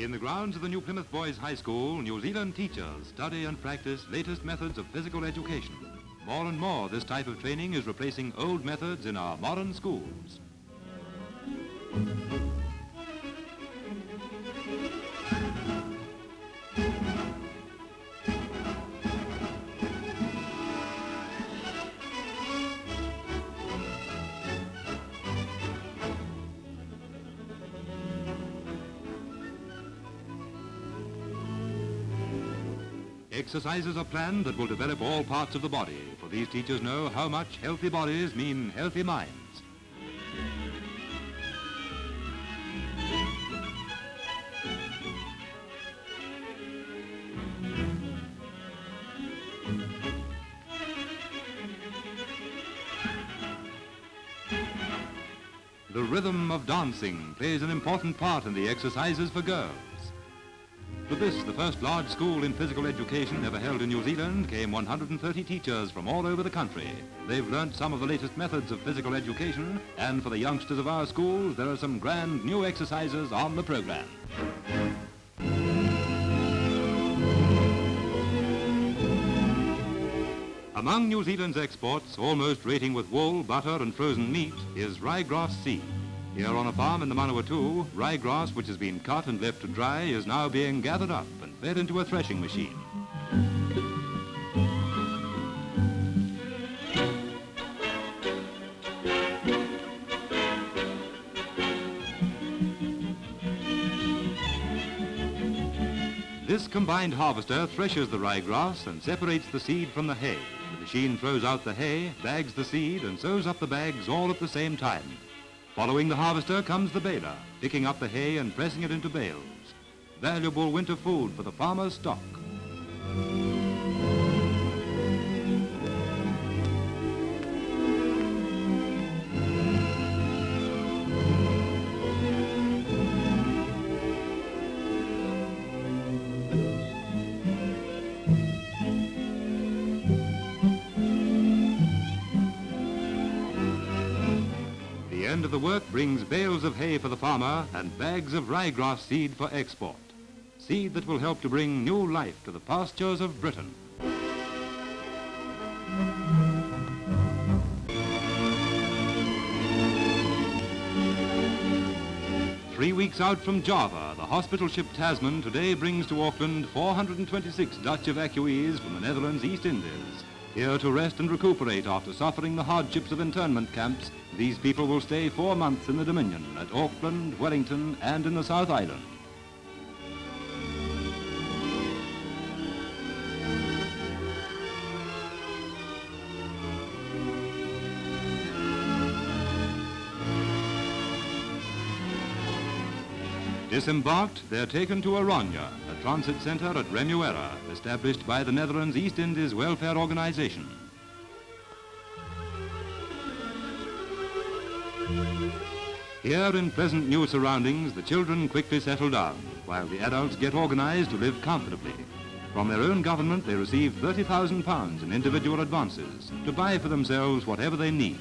In the grounds of the New Plymouth Boys High School, New Zealand teachers study and practice latest methods of physical education. More and more, this type of training is replacing old methods in our modern schools. Exercises are planned that will develop all parts of the body, for these teachers know how much healthy bodies mean healthy minds. The rhythm of dancing plays an important part in the exercises for girls. To this, the first large school in physical education ever held in New Zealand, came 130 teachers from all over the country. They've learnt some of the latest methods of physical education, and for the youngsters of our schools, there are some grand new exercises on the program. Among New Zealand's exports, almost rating with wool, butter and frozen meat, is ryegrass seed. Here on a farm in the Manawatu, ryegrass which has been cut and left to dry is now being gathered up and fed into a threshing machine. This combined harvester threshes the ryegrass and separates the seed from the hay. The machine throws out the hay, bags the seed and sews up the bags all at the same time. Following the harvester comes the baler, picking up the hay and pressing it into bales. Valuable winter food for the farmer's stock. End of the work brings bales of hay for the farmer and bags of ryegrass seed for export. Seed that will help to bring new life to the pastures of Britain. Three weeks out from Java, the hospital ship Tasman today brings to Auckland 426 Dutch evacuees from the Netherlands East Indies. Here to rest and recuperate after suffering the hardships of internment camps, these people will stay four months in the Dominion at Auckland, Wellington and in the South Island. Disembarked, they're taken to Aronya, a transit center at Remuera, established by the Netherlands East Indies Welfare Organization. Here in pleasant new surroundings, the children quickly settle down, while the adults get organized to live comfortably. From their own government, they receive £30,000 in individual advances to buy for themselves whatever they need.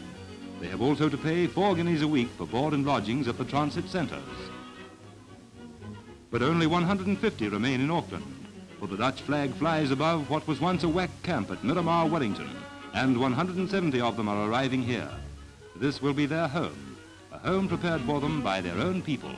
They have also to pay four guineas a week for board and lodgings at the transit centres. But only 150 remain in Auckland, for the Dutch flag flies above what was once a WAC camp at Miramar, Wellington, and 170 of them are arriving here. This will be their home, a home prepared for them by their own people.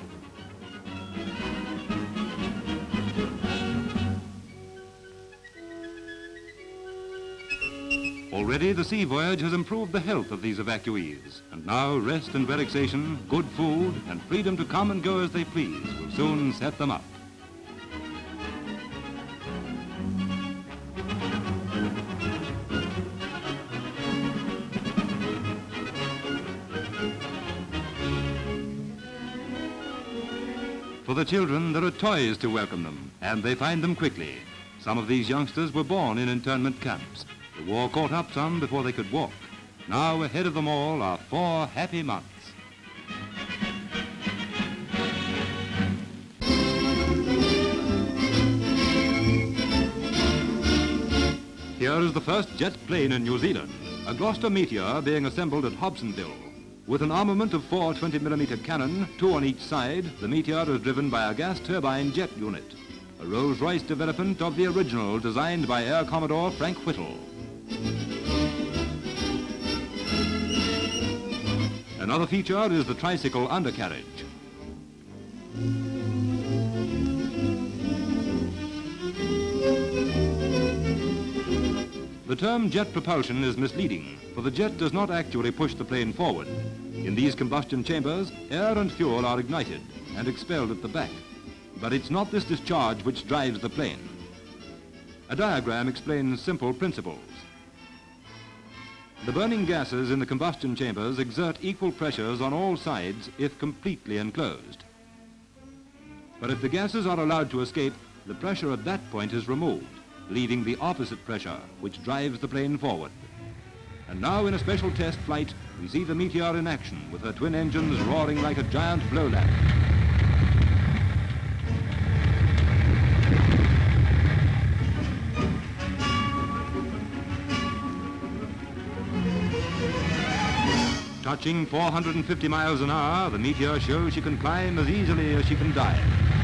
Already the sea voyage has improved the health of these evacuees, and now rest and relaxation, good food, and freedom to come and go as they please will soon set them up. For the children, there are toys to welcome them, and they find them quickly. Some of these youngsters were born in internment camps. The war caught up some before they could walk. Now ahead of them all are four happy months. Here is the first jet plane in New Zealand, a Gloster Meteor being assembled at Hobsonville. With an armament of four 20mm cannon, two on each side, the Meteor is driven by a gas turbine jet unit, a Rolls-Royce development of the original designed by Air Commodore Frank Whittle. Another feature is the tricycle undercarriage. The term jet propulsion is misleading, for the jet does not actually push the plane forward. In these combustion chambers, air and fuel are ignited and expelled at the back. But it's not this discharge which drives the plane. A diagram explains simple principles. The burning gases in the combustion chambers exert equal pressures on all sides if completely enclosed. But if the gases are allowed to escape, the pressure at that point is removed leaving the opposite pressure, which drives the plane forward. And now in a special test flight, we see the Meteor in action with her twin engines roaring like a giant blow Touching 450 miles an hour, the Meteor shows she can climb as easily as she can dive.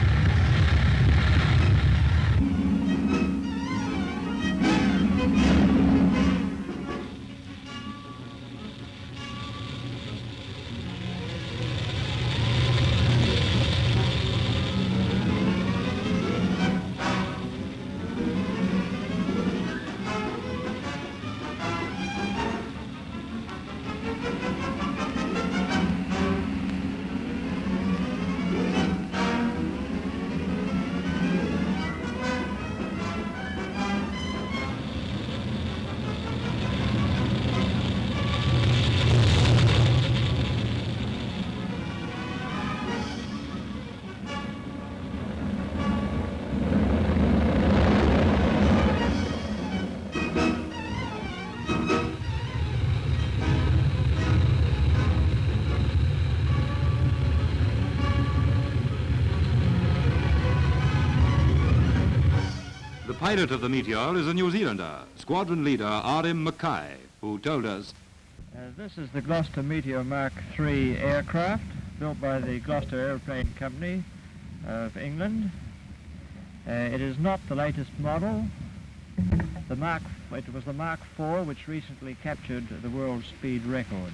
Pilot of the Meteor is a New Zealander, squadron leader R.M. Mackay, who told us... Uh, this is the Gloster Meteor Mark III aircraft, built by the Gloster Aeroplane Company of England. Uh, it is not the latest model. The Mark, it was the Mark IV which recently captured the world speed record.